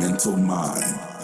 mental mind.